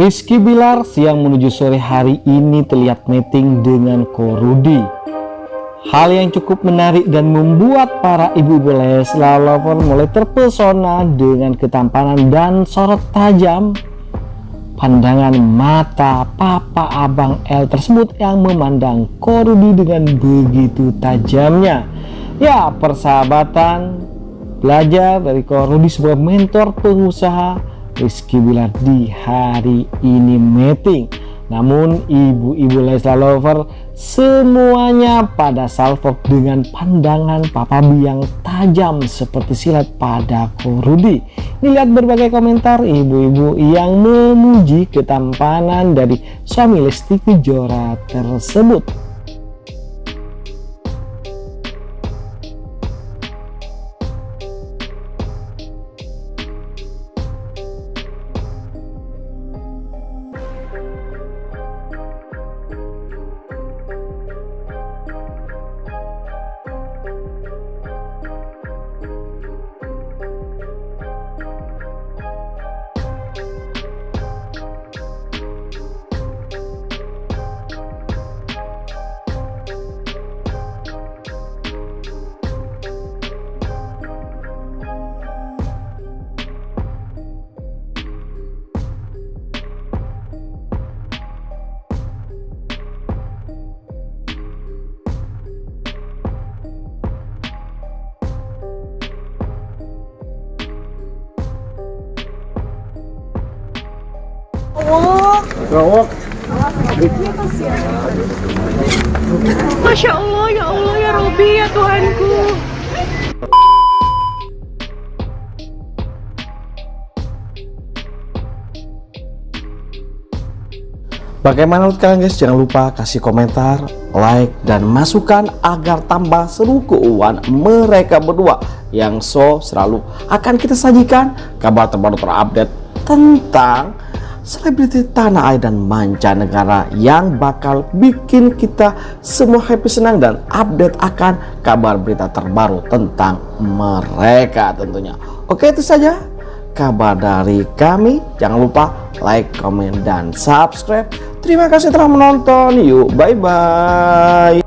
Rizky Bilar siang menuju sore hari ini terlihat meeting dengan Korudi. Hal yang cukup menarik dan membuat para ibu-ibu Leslar lover mulai terpesona dengan ketampanan dan sorot tajam pandangan mata papa abang L tersebut yang memandang Korudi dengan begitu tajamnya. Ya, persahabatan belajar dari Korudi sebuah mentor pengusaha Rizky Bilar di hari ini meeting namun ibu-ibu Leslar Lover semuanya pada salvok dengan pandangan Papa B yang tajam seperti silat pada Korudi. Lihat berbagai komentar ibu-ibu yang memuji ketampanan dari suami Lesti Kejora tersebut. Masya Allah, ya Allah, ya Robi, ya Tuhanku. Bagaimana menurut kalian guys? Jangan lupa kasih komentar, like, dan masukan agar tambah seru keuangan mereka berdua yang so selalu akan kita sajikan kabar terbaru terupdate tentang selebriti tanah air dan mancanegara yang bakal bikin kita semua happy senang dan update akan kabar berita terbaru tentang mereka tentunya. Oke itu saja kabar dari kami. Jangan lupa like, comment, dan subscribe. Terima kasih telah menonton. Yuk, bye-bye.